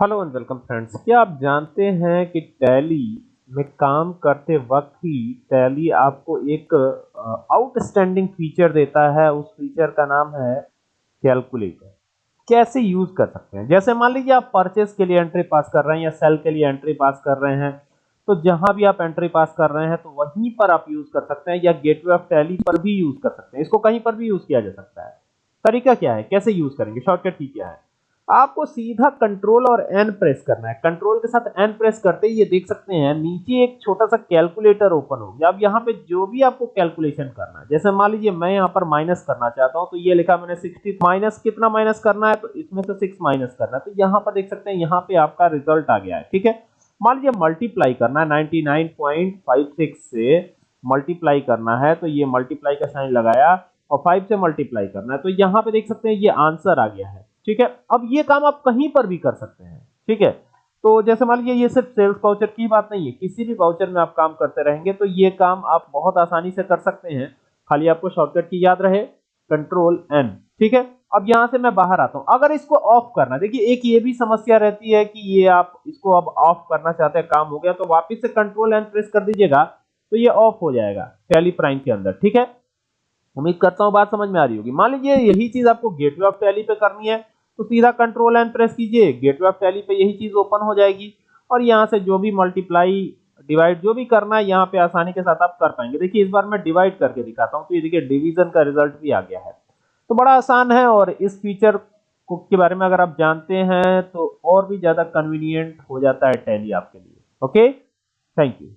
Hello and welcome friends क्या आप जानते हैं कि टैली में काम करते वक्त ही टैली आपको एक आउटस्टैंडिंग फीचर देता है। उस फीचर का नाम है कैलकुलेटर कैसे यूज़ कर सकते हैं? जैसे मान लीजिए आप परचेस के लिए एंट्री पास कर रहे हैं या सेल के लिए एंट्री पास कर रहे हैं तो जहाँ भी आप एंट्री पास कर रहे हैं तो वहीं पर आप यूज़ कर सकते हैं या गेटवे ऑफ़ टैली पर भी यूज़ कर सकते हैं। इसको कहीं पर भी यूज़ किया जा सकता है। तरीका क्या है? कैसे यूज़ करेंगे? शॉर्टकट की क्या है? आपको सीधा कंट्रोल और एन प्रेस करना है। कंट्रोल के साथ एन प्रेस करते ही ये देख सकते हैं, नीचे एक छोटा सा कैलकुलेटर ओपन हो गया। अब यहाँ पे जो भी आपको कैलकुलेशन करना है, जैसे मान लीजिए मैं यहाँ पर माइनस करना चाहता हूँ तो ये लिखा मैंने सिक्सटी माइनस कितना माइनस करना है तो इसमें से सिक्स माइनस करना है। तो यहाँ पर देख सकते हैं, यहाँ पे आपका रिज़ल्ट आ गया है, ठीक है? मान लीजिए मल्टीप्लाई करना है नाइनटी से मल्टीप्लाई करना है तो ये मल्टीप्लाई का साइन लगाया और फाइव से मल्टीप्लाई करना है। तो यहाँ पे देख सकते हैं, ये आंसर आ गया है। ठीक है? अब ये काम आप कहीं पर भी कर सकते हैं, ठीक है? तो जैसे मान लीजिए ये सिर्फ़ सेल्स वाउचर की बात नहीं है, किसी भी वाउचर में आप काम करते रहेंगे तो ये काम आप बहुत आसानी से कर सकते हैं। खाली आपको शॉर्टकट की याद रहे कंट्रोल एन ठीक है? अब यहाँ से मैं बाहर आता हूँ। अगर इसको ऑफ़ करना, देखिए, एक ये भी समस्या रहती है कि ये आप इसको अब ऑफ़ करना चाहते हैं, काम हो गया तो वापिस से कंट्रोल एन प्रेस कर दीजिएगा तो ये ऑफ़ हो जाएगा टैली प्राइम के अंदर, ठीक है? उम्मीद करता हूँ बात समझ में आ रही होगी। मान लीजिए यही चीज़ आपको गेटवे ऑफ़ टैली पे करनी है तो सीधा कंट्रोल एंड प्रेस कीजिए। गेटवे ऑफ़ टैली पे यही चीज़ ओपन हो जाएगी। और यहाँ से जो भी मल्टीप्लाई डिवाइड जो भी करना है, यहाँ पे आसानी के साथ आप कर पाएँगे। देखिए, इस बार मैं डिवाइड करके दिखाता हूँ। तो ये देखिए डिवीज़न का रिज़ल्ट भी आ गया है। तो बड़ा आसान है और इस फीचर को के बारे में अगर आप जानते हैं तो और भी ज़्यादा कन्वीनियंट हो जाता है टैली आपके लिए। Okay thank you